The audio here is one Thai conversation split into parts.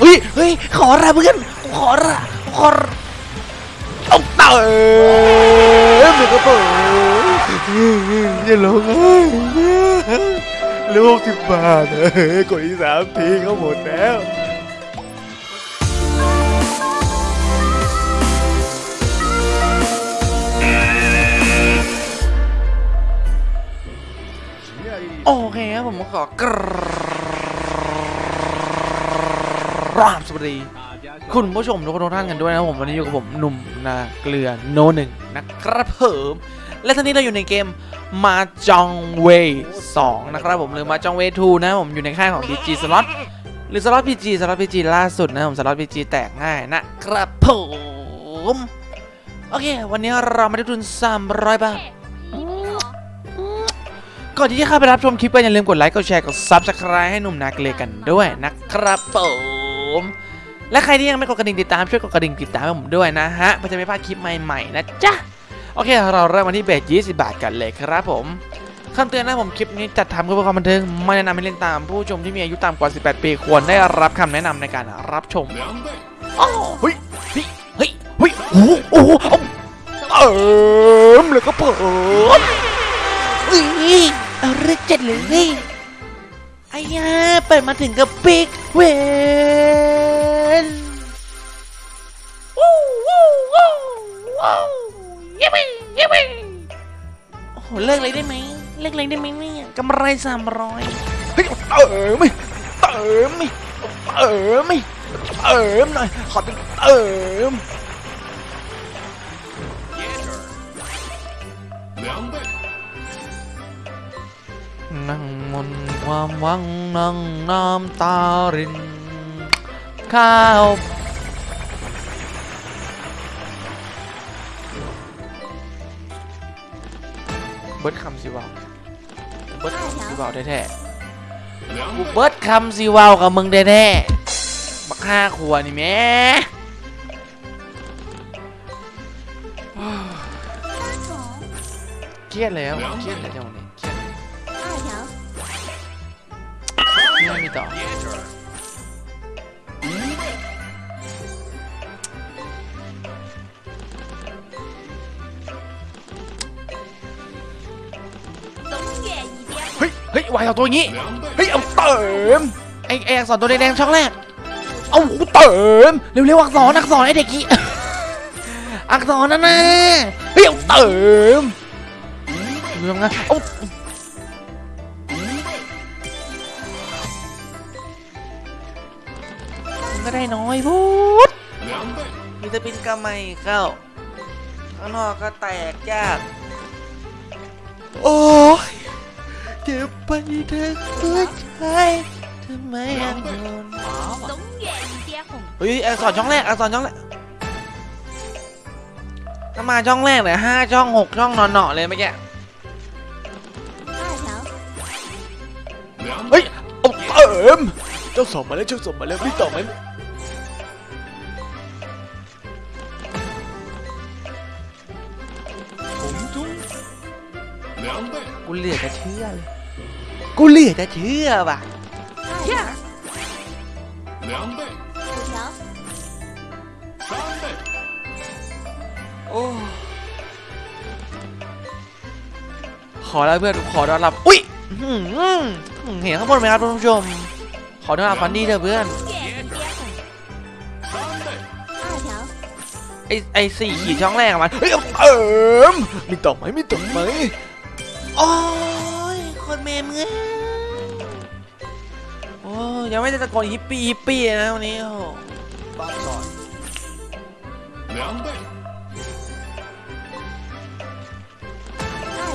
เฮ้ยเฮ้ยขอละเพื่อนขอละขอละเอาเติมเดี๋ยวก็เปิดอย่าร้องไห้ลูกสิบบาทเฮ้ยกดอีสามทีก็หมดแล้วโอเคครับผมขอกราบสวัสดี คุณผู้ชมทุกท่านกันด้วยนะผมวันนี้อยู่กับผมหนุ่มนาเกลือโนหนึ่งนะครับผมและตอนนี้เราอยู่ในเกมมาจองเวสองนะครับผมหรือมาจองเวทูนะผมอยู่ในค่ายของ PG Slot หรือ Slot PG Slot PG ล่าสุดนะผม Slot PG แตกง่ายนะครับผมโอเค วันนี้เรามาได้ทุน 300 บาทก่อนที่จะเข้าไปรับชมคลิปก็อย่าลืมกดไลค์ กดแชร์ กด Subscribe ให้หนุ่มนาเกลือกันด้วยนะครับผม และใครที่ยังไม่กดกระดิ่งติดตามช่วยกดกระดิ่งติดตามให้ผมด้วยนะฮะเพื่อจะไม่พลาดคลิปใหม่ๆนะจ๊ะโอเค เราเริ่มมาที่เบส20 บาทกันเลยครับผมคำเตือนนะผมคลิปนี้จัดทำเพื่อความบันเทิงไม่แนะนำให้เล่นตามผู้ชมที่มีอายุต่ำกว่า 18 ปีควรได้รับคำแนะนำในการรับชมอ้าวเฮ้ยเฮ้ยเฮ้ยเฮ้ยโอ้โหโอ้โหเอาเติมเลยก็เปิดอุ้ยเอาเรื่องจัดเลยไอ้ยาเปิดมาถึงกับปิกเว โอ้โหเลิกเลยได้ไหมเลิกเลยได้ไหมเนี่ยกำไรสามร้อยเฮ้ยเติมไม่เติมไม่เติมไม่เติมหน่อยขอเป็นเติมนั่งมนความหวังนั่งน้ำตารินข้าว บิร์ดคำสิวาวเบิร์ดคำสิวาวแท้ๆกูเบิร์ดคำสิวาวกับมึงแท้ๆบักห้าขวนี่แม่เครียดแล้วเครียดแล้วเจ้าเนี่ยเครียดไม่มีต่อ วายเอาตัวอย่างงี้ เฮ้ย เอาเติมไอไออักษรตัวแดงๆช่องแรก เอากูเติมเร็วๆอักษรอักษรไอเด็กกี้อักษรนั่นน่ะเฮ้ย เอาเติมเรื่องนะเอามันก็ได้น้อยพูดมีแต่ปินกระไม่เข้า ข้างนอกก็แตกยาก โอ้ย เก็บไปเธอตัวชายทำไมอันโดนเฮ้ยอักษรช่องแรกอักษรช่องแรกถ้ามาช่องแรกเลยห้าช่องหกช่องนอนเนาะเลยเมื่อกี้เฮ้ยเอิมเจ้าสอบมาแล้วเจ้าสอบมาแล้วรีบตอบไหม กูเหลือจะเชื่อเลยกูเหลือจะเชื่อว่ะโอ้ขอแล้วเพื่อนขอดอนรับ อุ้ยเห็นข้างบนไหมครับท่านผู้ชม ขอดอนรับฟันดี้เถอะเพื่อนไอ้ไอ้สี่ขีดช่องแรกมันเออมีตกไหมมีตกไหม โอ้ยคนเมมเงี้ยโอ้ยังไม่ได้ตะโกนฮิปปี้ฮิปปี้นะวันนี้โอ้โห二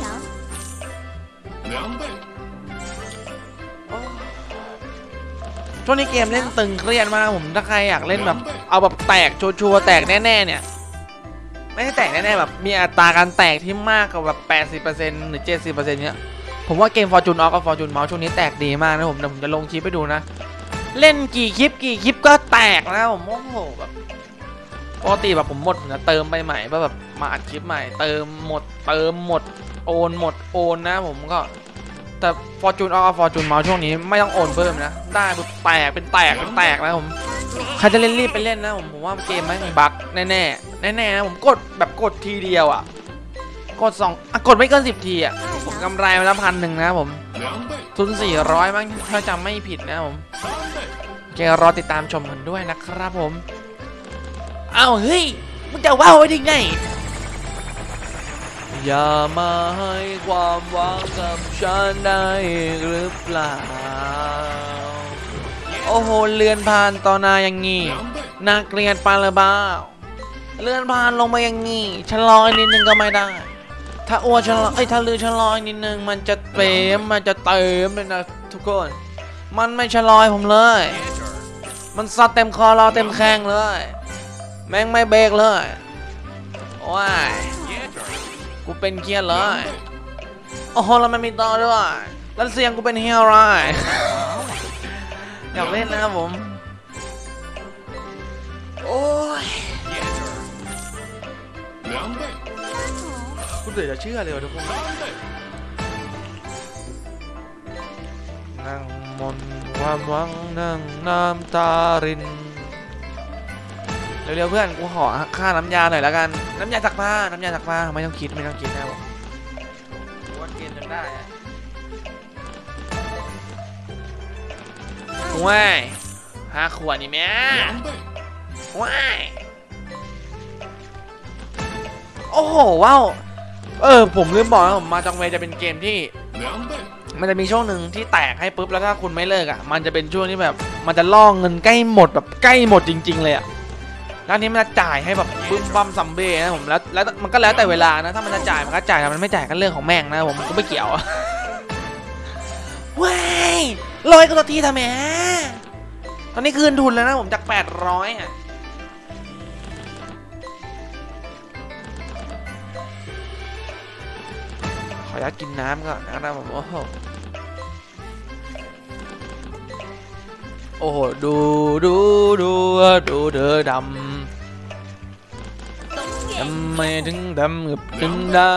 条，ช่วงนี้เกมเล่นตึงเครียดมากผมถ้าใครอยากเล่นแบบ เอาแบบแตกชัวร์ๆแตกแน่ ๆ เนี่ย ไม่ใช่แตกแน่ๆแบบมีอัตราการแตกที่มากกว่าแบบ80%หรือ 70%เนี้ยผมว่าเกม Fortune Off กับ Fortune Mouse ช่วงนี้แตกดีมากนะผมเดี๋ยวผมจะลงคลิปให้ดูนะ เล่นกี่คลิปกี่คลิปก็แตกนะผมโอ้โหแบบปกติแบบผมหมดผมจะเติมไปใหม่เพื่อแบบมาอัดคลิปใหม่ เติมหมดเติมหมดโอนหมดโอนนะผมก็แต่ Fortune Off กับ Fortune Mouse ช่วงนี้ไม่ต้องโอนเพิ่มนะ ได้แบบแตกเป็นแตกเป็นแตกนะผม， ใครจะเล่นรีบไปเล่นนะผมผมว่าเกมมันบั๊กแน่แน่แน่แน่ผมกดแบบกดทีเดียวอะ กดสองอะกดไม่เกินสิบทีอะผมกำไรมาแล้วพันหนึ่งนะผมทุนสี่ร้อยมั้งถ้าจำไม่ผิดนะผมเจรอติดตามชมกันด้วยนะครับผมเอาเฮ้ยมึงจะว้าวได้ไงอย่ามาให้ความหวังกับฉันได้หรือเปล่า โอ้โห เลือนผ่านต่อหน้าอย่างงี้，น่าเกลียดปานหรือเปล่าเลื่อนผ่านลงมาอย่างงี้ชะลออีกนิดนึงก็ไม่ได้ ถ้าอ้วนชะลอเอ้ยถ้าลือชะลออีกนิดนึงมันจะเต็มมันจะเต็มเลยนะทุกคน มันไม่ชะลอยผมเลย มันซัดเต็มคอรอเต็มแข้งเลย แม่งไม่เบรกเลยโอ้ยกูเป็นเครียดเลย โอ้โหแล้วมันมีต่อด้วย แล้วเสียงกูเป็นเฮียอะไร อยากเล่นนะครับผม โอ้ยคุณเดี๋ยวจะเชื่อเลยทุกคนนั่งมนความหวังนั่งน้ำตารินเร็วๆเพื่อนกูขอค่าน้ำยาหน่อยแล้วกัน น้ำยาสักผ้าน้ำยาสักผ้าไม่ต้องคิดไม่ต้องคิดนะผมวัดเกณฑ์จนได้ ว้ายห้าขวดนี่แม่ว้ายโอ้โหว้าวเออผมลืมบอกนะผมมาจังเวจะเป็นเกมที่ มันจะมีช่วงหนึ่งที่แตกให้ปุ๊บแล้วถ้าคุณไม่เลิกอะ มันจะเป็นช่วงที่แบบ มันจะล่องเงินใกล้หมดแบบใกล้หมดจริง ๆ เลยอะแล้วนี้มันจะจ่ายให้แบบปึ้มปั๊มซัมเบ้นะผมแล้วแล้วมันก็แล้วแต่เวลานะถ้ามันจะจ่ายมันก็จ่ายถ้ามันไม่จ่ายก็เรื่องของแม่งนะผมก็ไม่เกี่ยว ว้ายลอยกันตัวทีทำไมตอนนี้คืนทุนแล้วนะผมจาก800อะขออนุญาตกินน้ำก่อนนะครับผมโอ้โหโอ้โหดูดูดูดูเธอดำทำไมถึงดำกับถึงได้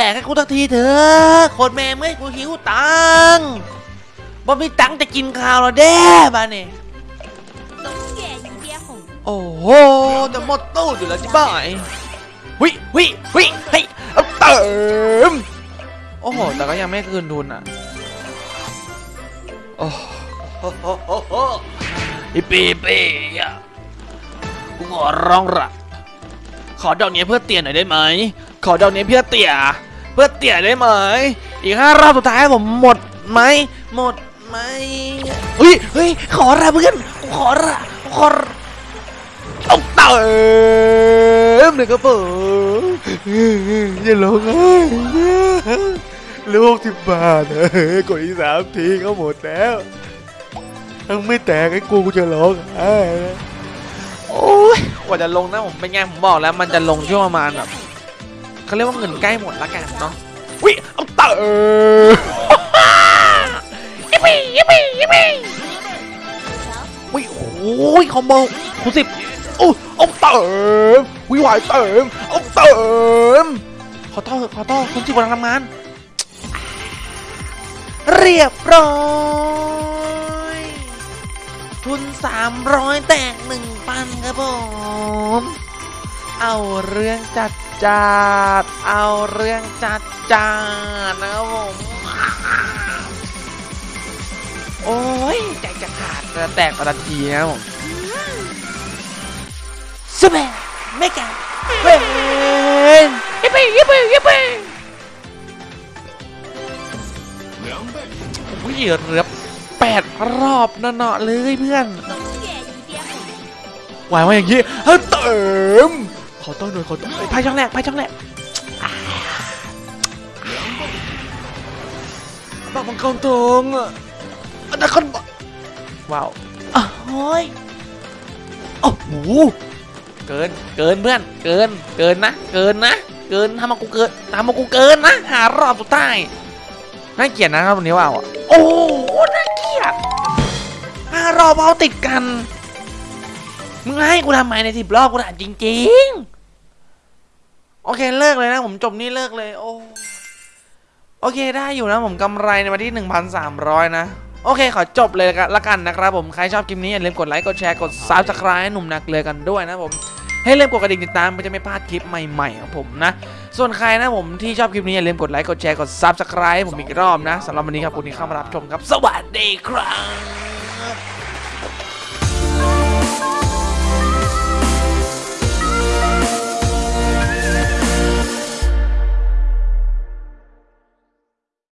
แตกให้กูทักทีเถอะโคตรแม่เมื่อกูหิวตังบ่มีตังจะกินข้าวแล้วเด้บ้านี่ยโอ้โหจะหมดตู้อยู่แล้วจิบ่ายวิวิวิเฮ้ยเติมโอ้โห แต่ก็ยังไม่คืนทุนอะ โอ้โหอีปีปีอะกูขอร้องระขอดอกนี้เพื่อเตียหน่อยได้ไหม ขอดอกนี้เพื่อเตีย พื่อเตี่ยได้ไหม อีกห้ารอบสุดท้ายผมหมดไหม หมดไหมเฮ้ยเฮ้ยขอละเพื่อนขอละขอต้องเติมหนึ่งกระเป๋าอย่าร้องไห้ลูกสิบบาทเออกดอีกสามทีก็หมดแล้วทั้งไม่แตกไอ้กูกูจะร้องไห้โอ้ยกว่าจะลงนะผมเป็นไงผมบอกแล้วมันจะลงช่วงประมาณแบบ เขาเรียกว่าเงินใกล้หมดละกันเนาะวิเอาเติมยิปปี้ยิปปี้ยิปปี้วิโอ้ยคอมโบคูณสิบโอ้เอาเติมวิวายเติมเอาเติมขอโทษขอโทษคุณจิบกำลังทำงาน เรียบร้อยทุน300แตก1,000ครับผม เอาเรื่องจัด จัดเอาเรื่องจัดจัดนะครับผมโอ้ยใจจะขาดจะแตกประทีนะผมสเปนเมกาเป็นยิปปี้ยิปปี้ยิปปี้วิ่งเรือแปดรอบเนาะเลยเพื่อนไหวายมาอย่างนี้เติม อต้อนหน่อยขอต้อนไพ่ช่องแรกไพ่ช่องแรกบักมังกรทองอะอันนั้นคนว้าวอ้าวโอ้ยโอ้โหเกินเกินเพื่อนเกินเกินนะ เกินนะ เกินทำมากูเกินทำมากูเกินนะ หารอบสุดท้ายน่าเกลียดนะครับวันนี้ว่าวอะโอ้โหน่าเกลียดห้ารอบเอาติดกันมึงให้กูทำไมในสิบรอบกูถามจริง โอเคเลิกเลยนะผมจบนี่เลิกเลยโอ้โอเคได้อยู่นะผมกำไรในวันที่ 1,300 นะ โอเคขอจบเลยละกันนะครับผม ใครชอบคลิปนี้อย่าลืมกดไลค์กดแชร์กด subscribe ให้หนุ่มนักเลยกันด้วยนะผมให้ลืมกดกระดิ่งติดตามเพื่อจะไม่พลาดคลิปใหม่ๆของผมนะ ส่วนใครนะผมที่ชอบคลิปนี้อย่าลืมกดไลค์กดแชร์กด subscribe ให้ผมอีกรอบนะสำหรับวันนี้ครับคุณที่เข้ามารับชมครับ สวัสดีครับ